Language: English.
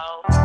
Oh.